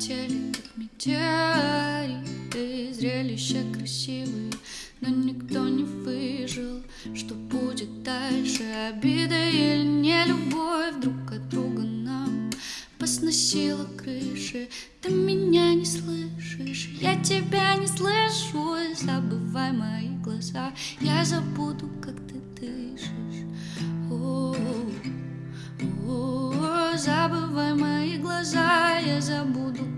полетели, как метеориты Зрелища красивые, но никто не выжил. Что будет дальше, обида или не любовь Друг от друга нам посносила крыши. Ты меня не слышишь, я тебя не слышу. Забывай мои глаза, я забуду, как ты дышишь. О, о, забывай мои глаза, я забуду,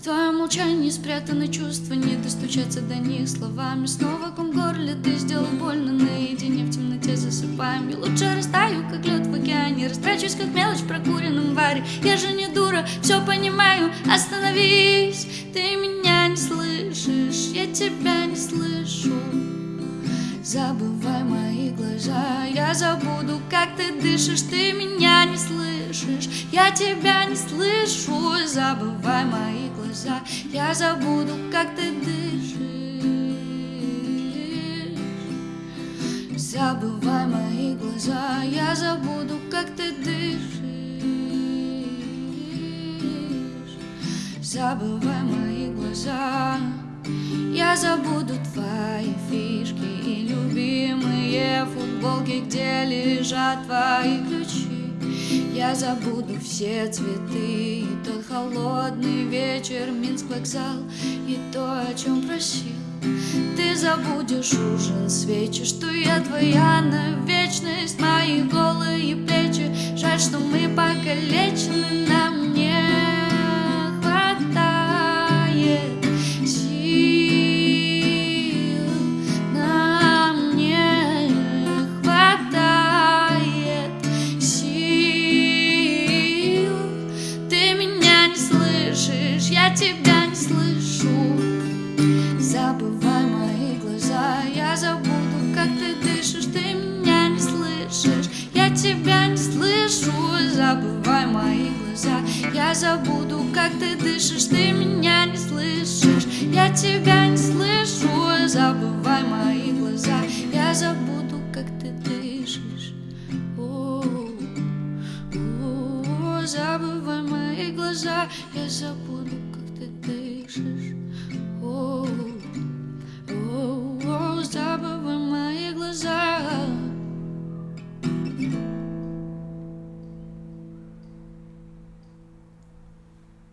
В твоем молчании спрятаны чувства, не достучаться до них словами. Снова ком горле ты сделал больно наедине в темноте засыпаем. Я лучше растаю, как лед в океане, растрачусь, как мелочь в прокуренном варе. Я же не дура, все понимаю, остановись, ты меня не слышишь, я тебя не слышу. Забывай мои глаза, я забуду, как ты дышишь, ты меня не слышишь, я тебя не слышу. Забывай мои глаза, я забуду, как ты дышишь. Забывай мои глаза, я забуду, как ты дышишь. Забывай мои глаза, я забуду твои футболки, где лежат твои ключи. Я забуду все цветы и тот холодный вечер, Минск вокзал и то, о чем просил. Ты забудешь ужин, свечи, что я твоя на вечность, мои голые плечи. Жаль, что мы покалечены, забуду, как ты дышишь, ты меня не слышишь, я тебя не слышу. Забывай мои глаза, я забуду, как ты дышишь, ты меня не слышишь, я тебя не слышу. Забывай мои глаза, я забуду, как ты дышишь. О, о, забывай мои глаза, я забуду, как ты дышишь. О,